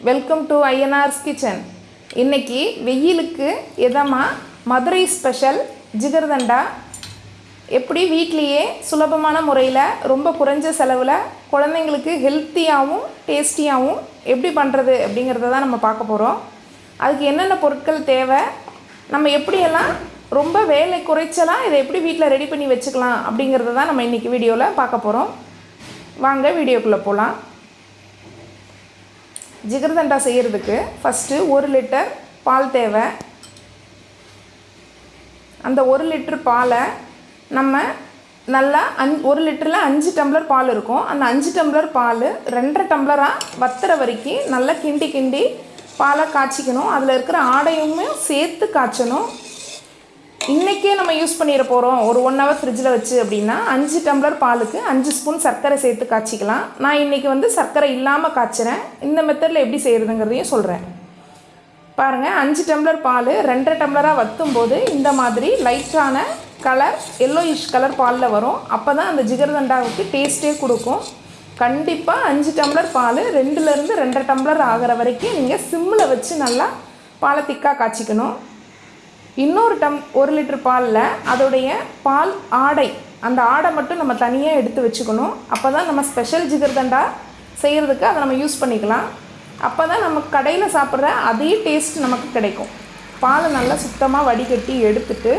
Welcome to ஐஎன்ஆர்ஸ் kitchen இன்றைக்கி வெயிலுக்கு எதமாக Madurai special jigarthanda? எப்படி வீட்லேயே சுலபமான முறையில் ரொம்ப குறைஞ்ச செலவில் குழந்தைங்களுக்கு ஹெல்த்தியாகவும் டேஸ்டியாகவும் எப்படி பண்ணுறது அப்படிங்கிறத தான் நம்ம பார்க்க போகிறோம் அதுக்கு என்னென்ன பொருட்கள் தேவை? நம்ம எப்படியெல்லாம் ரொம்ப வேலை குறைச்சலாம் இதை எப்படி வீட்டில் ரெடி பண்ணி வச்சுக்கலாம் அப்படிங்கிறத தான் நம்ம இன்றைக்கி வீடியோவில் பார்க்க போகிறோம் வாங்க வீடியோக்குள்ளே போகலாம் ஜிகர்தண்டா செய்கிறதுக்கு ஃபஸ்ட்டு ஒரு லிட்டர் பால் தேவை. அந்த ஒரு லிட்டர் பாலை நம்ம நல்லா அஞ் ஒரு லிட்டரில் அஞ்சு டம்ளர் பால் இருக்கும். அந்த அஞ்சு டம்ளர் பால் ரெண்டரை டம்ளராக வத்துற வரைக்கும் நல்லா கிண்டி கிண்டி பாலை காய்ச்சிக்கணும். அதில் இருக்கிற ஆடையுமே சேர்த்து காய்ச்சணும். இன்றைக்கே நம்ம யூஸ் பண்ணிட போகிறோம் ஒரு ஒன் ஹவர் ஃப்ரிட்ஜில் வச்சு அப்படின்னா அஞ்சு டம்ளர் பாலுக்கு அஞ்சு ஸ்பூன் சர்க்கரை சேர்த்து காய்ச்சிக்கலாம். நான் இன்றைக்கி வந்து சர்க்கரை இல்லாமல் காய்ச்சிறேன். இந்த மெத்தடில் எப்படி செய்கிறதுங்கிறதையும் சொல்கிறேன் பாருங்கள் அஞ்சு டம்ளர் பால் ரெண்டரை டம்ளராக வற்றும் போது இந்த மாதிரி லைட்டான கலர் எல்லோயிஷ் கலர் பாலில் வரும். அப்போ தான் அந்த ஜிகர்தண்டாவுக்கு டேஸ்ட்டே கொடுக்கும். கண்டிப்பாக அஞ்சு டம்ளர் பால் ரெண்டுலேருந்து ரெண்டரை டம்ளர் ஆகிற வரைக்கும் நீங்கள் சிம்மில் வச்சு நல்லா பாலை திக்காக காய்ச்சிக்கணும். இன்னொரு டம் ஒரு லிட்டர் பாலில் அதோடைய பால் ஆடை அந்த ஆடை மட்டும் நம்ம தனியாக எடுத்து வச்சுக்கணும். அப்போ தான் நம்ம ஸ்பெஷல் ஜிகர்தண்டா செய்கிறதுக்கு அதை நம்ம யூஸ் பண்ணிக்கலாம். அப்போ தான் நம்ம கடையில் சாப்பிட்ற அதே டேஸ்ட் நமக்கு கிடைக்கும். பாலை நல்லா சுத்தமாக வடிகட்டி எடுத்துட்டு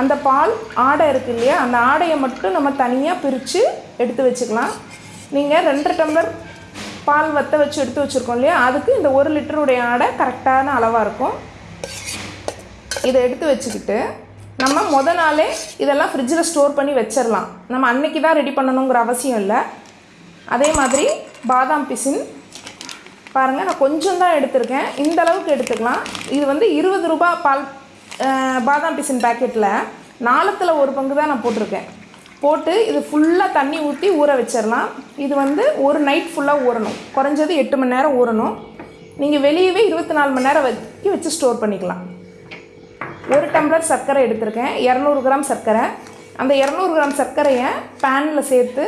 அந்த பால் ஆடை இருக்குது இல்லையா அந்த ஆடையை மட்டும் நம்ம தனியாக பிரித்து எடுத்து வச்சுக்கலாம். நீங்கள் ரெண்டரை டம்ளர் பால் வற்ற வச்சு எடுத்து வச்சுருக்கோம் இல்லையா அதுக்கு இந்த ஒரு லிட்டருடைய ஆடை கரெக்டான அளவாக இருக்கும். இதை எடுத்து வச்சுக்கிட்டு நம்ம முத நாளே இதெல்லாம் ஃப்ரிட்ஜில் ஸ்டோர் பண்ணி வச்சிடலாம் நம்ம அன்னைக்கு தான் ரெடி பண்ணணுங்கிற அவசியம் இல்லை. அதே மாதிரி பாதாம் பிசின். பாருங்கள் நான் கொஞ்சம் தான் எடுத்திருக்கேன். இந்த அளவுக்கு எடுத்துக்கலாம். இது வந்து இருபது ரூபா பால் பாதாம் பிசின் பேக்கெட்டில் நாளத்தில் ஒரு பங்கு தான் நான் போட்டிருக்கேன். போட்டு இது ஃபுல்லாக தண்ணி ஊற்றி ஊற வச்சிடலாம் இது வந்து ஒரு நைட் ஃபுல்லாக ஊறணும். குறைஞ்சது எட்டு மணி நேரம் ஊறணும். நீங்கள் வெளியவே இருபத்தி நாலு மணி நேரம் வச்சு வச்சு ஸ்டோர் பண்ணிக்கலாம். ஒரு டம்ளர் சர்க்கரை எடுத்திருக்கேன். இரநூறு கிராம் சர்க்கரை. அந்த இரநூறு கிராம் சர்க்கரையை பேனில் சேர்த்து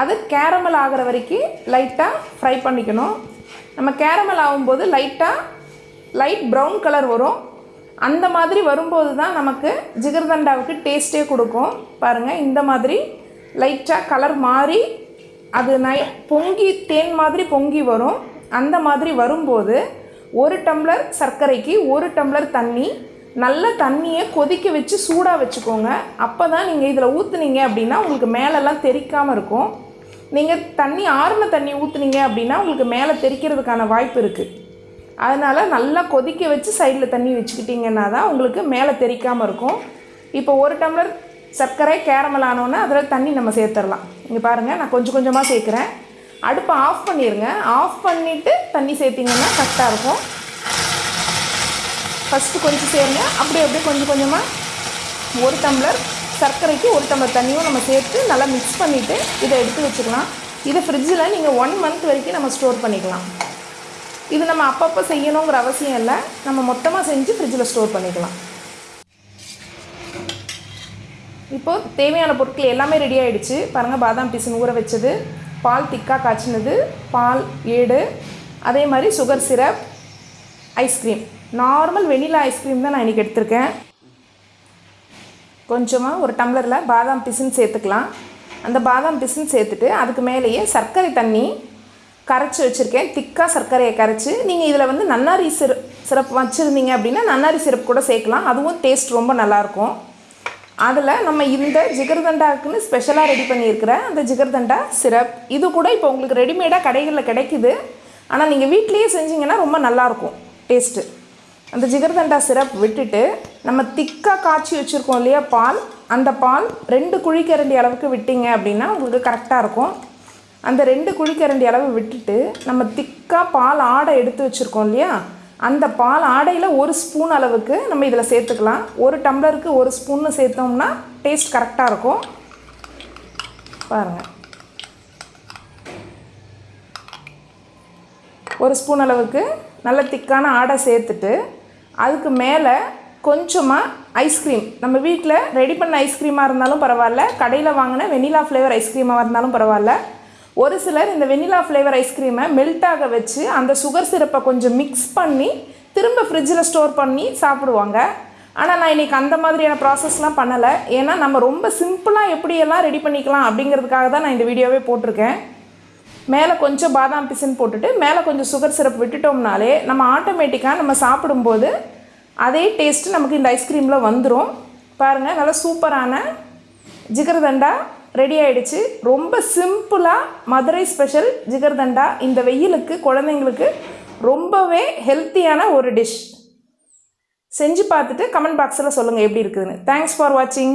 அது கேரமல் ஆகிற வரைக்கும் லைட்டாக ஃப்ரை பண்ணிக்கணும். நம்ம கேரமல் ஆகும்போது லைட்டாக லைட் ப்ரௌன் கலர் வரும். அந்த மாதிரி வரும்போது தான் நமக்கு ஜிகர்தண்டாவுக்கு டேஸ்ட்டே கொடுக்கும். பாருங்கள் இந்த மாதிரி லைட்டாக கலர் மாறி அது நை பொங்கி தேன் மாதிரி பொங்கி வரும். அந்த மாதிரி வரும்போது ஒரு டம்ளர் சர்க்கரைக்கு ஒரு டம்ளர் தண்ணி நல்ல தண்ணியை கொதிக்க வச்சு சூடாக வச்சுக்கோங்க. அப்போ தான் நீங்கள் இதில் ஊற்றுனீங்க அப்படின்னா உங்களுக்கு மேலெல்லாம் தெறிக்காமல் இருக்கும். நீங்கள் தண்ணி ஆறுன தண்ணி ஊற்றுனீங்க அப்படின்னா உங்களுக்கு மேலே தெரிக்கிறதுக்கான வாய்ப்பு இருக்குது அதனால் நல்லா கொதிக்க வச்சு சைடில் தண்ணி வச்சுக்கிட்டிங்கன்னா தான் உங்களுக்கு மேலே தெறிக்காமல் இருக்கும். இப்போ ஒரு டம்ளர் சர்க்கரை கேரமல் ஆனோன்னே அதில் தண்ணி நம்ம சேர்த்துடலாம். இங்கே பாருங்கள் நான் கொஞ்சம் கொஞ்சமாக சேர்க்குறேன். அடுப்பை ஆஃப் பண்ணிடுங்க ஆஃப் பண்ணிவிட்டு தண்ணி சேர்த்திங்கன்னா கரெக்டாக இருக்கும். ஃபஸ்ட்டு கொஞ்சம் சேருங்க அப்படியே அப்படியே கொஞ்சம் கொஞ்சமாக ஒரு டம்ளர் சர்க்கரைக்கு ஒரு டம்ளர் தண்ணியும் நம்ம சேர்த்து நல்லா மிக்ஸ் பண்ணிவிட்டு இதை எடுத்து வச்சுக்கலாம். இதை ஃப்ரிட்ஜில் நீங்கள் ஒன் மந்த் வரைக்கும் நம்ம ஸ்டோர் பண்ணிக்கலாம். இது நம்ம அப்பப்போ செய்யணுங்கிற அவசியம் இல்லை. நம்ம மொத்தமாக செஞ்சு ஃப்ரிட்ஜில் ஸ்டோர் பண்ணிக்கலாம். இப்போது தேவையான பொருட்கள் எல்லாமே ரெடி ஆகிடுச்சு பாருங்கள் பாதாம் பிசின் ஊற வச்சது. பால் திக்காக காய்ச்சினது. பால் ஏடு. அதே மாதிரி sugar syrup ice cream normal vanilla ice cream தான் நான் இன்றைக்கி எடுத்திருக்கேன். கொஞ்சமாக ஒரு டம்ளரில் பாதாம் பிசின் சேர்த்துக்கலாம். அந்த பாதாம் பிசின் சேர்த்துட்டு அதுக்கு மேலேயே சர்க்கரை தண்ணி கரைச்சி வச்சுருக்கேன். திக்காக சர்க்கரையை கரைச்சி. நீங்கள் இதில் வந்து நன்னாரி சிறு சிரப் வச்சுருந்தீங்க அப்படின்னா நன்னாரி சிரப் கூட சேர்க்கலாம். அதுவும் டேஸ்ட் ரொம்ப நல்லாயிருக்கும். அதில் நம்ம இந்த ஜிகர்தண்டாக்குன்னு ஸ்பெஷலாக ரெடி பண்ணியிருக்கிற அந்த ஜிகர்தண்டா சிரப். இது கூட இப்போ உங்களுக்கு ரெடிமேடாக கடைகளில் கிடைக்குது. ஆனால் நீங்கள் வீட்லேயே செஞ்சிங்கன்னா ரொம்ப நல்லாயிருக்கும். டேஸ்ட்டு அந்த ஜிகர்தண்டா சிரப் விட்டுட்டு நம்ம திக்காக காய்ச்சி வச்சுருக்கோம் இல்லையா பால்? அந்த பால் ரெண்டு குழிக்கரண்டி அளவுக்கு விட்டீங்க அப்படின்னா உங்களுக்கு கரெக்டாக இருக்கும். அந்த ரெண்டு குழிக்கரண்டி அளவு விட்டுட்டு நம்ம திக்காக பால் ஆடை எடுத்து வச்சுருக்கோம் இல்லையா? அந்த பால் ஆடையில் ஒரு ஸ்பூன் அளவுக்கு நம்ம இதில் சேர்த்துக்கலாம். ஒரு டம்ளருக்கு ஒரு ஸ்பூன்னு சேர்த்தோம்னா டேஸ்ட் கரெக்டாக இருக்கும். பாருங்கள் ஒரு ஸ்பூன் அளவுக்கு நல்ல திக்கான ஆடை சேர்த்துட்டு அதுக்கு மேலே கொஞ்சமாக ஐஸ்கிரீம் நம்ம வீட்டில் ரெடி பண்ண ஐஸ்கிரீமாக இருந்தாலும் பரவாயில்ல. கடையில் வாங்கின வெனிலா ஃப்ளேவர் ஐஸ்கிரீமாக இருந்தாலும் பரவாயில்ல. ஒரு சிலர் இந்த வெனிலா ஃப்ளேவர் ஐஸ்கிரீமை மெல்ட் ஆக வச்சு அந்த சுகர் சிரப்பை கொஞ்சம் மிக்ஸ் பண்ணி திரும்ப ஃப்ரிட்ஜில் ஸ்டோர் பண்ணி சாப்பிடுவாங்க. ஆனால் நான் இன்றைக்கி அந்த மாதிரியான ப்ராசஸ்லாம் பண்ணலை. ஏன்னா நம்ம ரொம்ப சிம்பிளாக எப்படியெல்லாம் ரெடி பண்ணிக்கலாம் அப்படிங்கிறதுக்காக தான் நான் இந்த வீடியோவே போட்டிருக்கேன். மேலே கொஞ்சம் பாதாம் பிசின் போட்டுட்டு மேலே கொஞ்சம் சுகர் சிரப் விட்டுட்டோம்னாலே நம்ம ஆட்டோமேட்டிக்காக நம்ம சாப்பிடும்போது அதே டேஸ்ட்டு நமக்கு இந்த ஐஸ்கிரீமில் வந்துடும் பாருங்கள் நல்லா சூப்பரான ஜிகர்தண்டா ரெடி ஆகிடுச்சு ரொம்ப சிம்பிளாக மதுரை ஸ்பெஷல் ஜிகர்தண்டா இந்த வெயிலுக்கு குழந்தைங்களுக்கு ரொம்பவே ஹெல்த்தியான ஒரு டிஷ் செஞ்சு பார்த்துட்டு கமெண்ட் பாக்ஸில் சொல்லுங்கள் எப்படி இருக்குதுன்னு. தேங்க்ஸ் ஃபார் வாட்சிங்